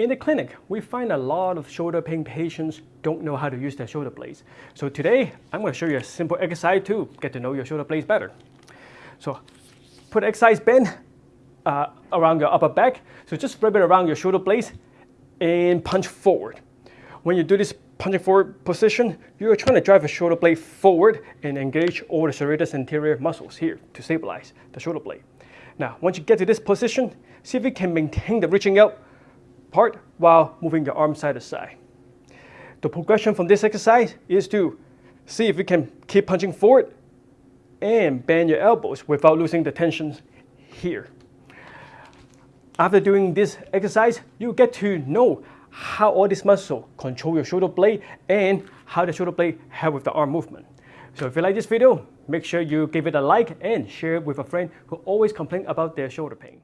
In the clinic, we find a lot of shoulder pain patients don't know how to use their shoulder blades. So today, I'm going to show you a simple exercise to get to know your shoulder blades better. So put exercise band uh, around your upper back. So just wrap it around your shoulder blades and punch forward. When you do this punching forward position, you're trying to drive the shoulder blade forward and engage all the serratus anterior muscles here to stabilize the shoulder blade. Now, once you get to this position, see if you can maintain the reaching out part while moving your arm side to side. The progression from this exercise is to see if you can keep punching forward and bend your elbows without losing the tension here. After doing this exercise, you get to know how all this muscle control your shoulder blade and how the shoulder blade help with the arm movement. So if you like this video, make sure you give it a like and share it with a friend who always complain about their shoulder pain.